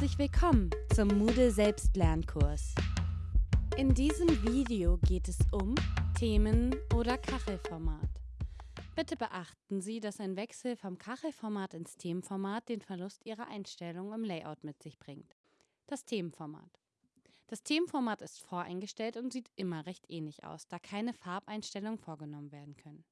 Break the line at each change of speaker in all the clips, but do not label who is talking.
Herzlich willkommen zum Moodle Selbstlernkurs. In diesem Video geht es um Themen oder Kachelformat. Bitte beachten Sie, dass ein Wechsel vom Kachelformat ins Themenformat den Verlust Ihrer Einstellungen im Layout mit sich bringt. Das Themenformat. Das Themenformat ist voreingestellt und sieht immer recht ähnlich aus, da keine Farbeinstellungen vorgenommen werden können.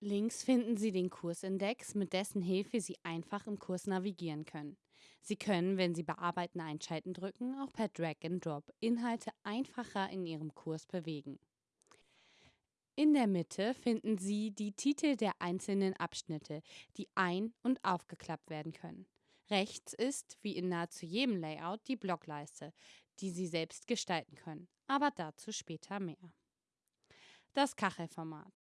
Links finden Sie den Kursindex, mit dessen Hilfe Sie einfach im Kurs navigieren können. Sie können, wenn Sie Bearbeiten einschalten drücken, auch per Drag and Drop Inhalte einfacher in Ihrem Kurs bewegen. In der Mitte finden Sie die Titel der einzelnen Abschnitte, die ein- und aufgeklappt werden können. Rechts ist, wie in nahezu jedem Layout, die Blockleiste, die Sie selbst gestalten können, aber dazu später mehr. Das Kachelformat.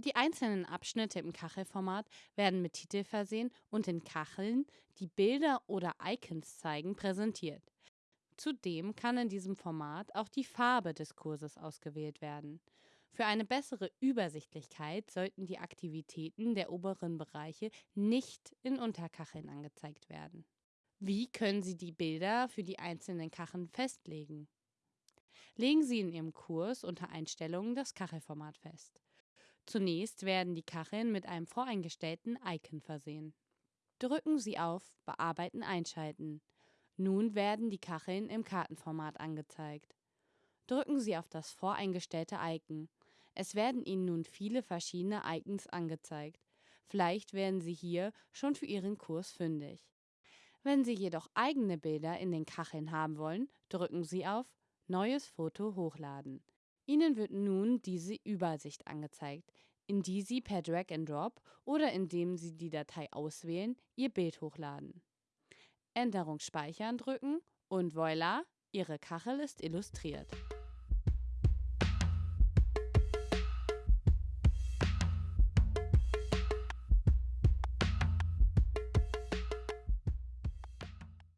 Die einzelnen Abschnitte im Kachelformat werden mit Titel versehen und in Kacheln, die Bilder oder Icons zeigen, präsentiert. Zudem kann in diesem Format auch die Farbe des Kurses ausgewählt werden. Für eine bessere Übersichtlichkeit sollten die Aktivitäten der oberen Bereiche nicht in Unterkacheln angezeigt werden. Wie können Sie die Bilder für die einzelnen Kacheln festlegen? Legen Sie in Ihrem Kurs unter Einstellungen das Kachelformat fest. Zunächst werden die Kacheln mit einem voreingestellten Icon versehen. Drücken Sie auf Bearbeiten einschalten. Nun werden die Kacheln im Kartenformat angezeigt. Drücken Sie auf das voreingestellte Icon. Es werden Ihnen nun viele verschiedene Icons angezeigt. Vielleicht werden Sie hier schon für Ihren Kurs fündig. Wenn Sie jedoch eigene Bilder in den Kacheln haben wollen, drücken Sie auf Neues Foto hochladen. Ihnen wird nun diese Übersicht angezeigt, in die Sie per Drag and Drop oder indem Sie die Datei auswählen, Ihr Bild hochladen. Änderung speichern drücken und voilà, Ihre Kachel ist illustriert.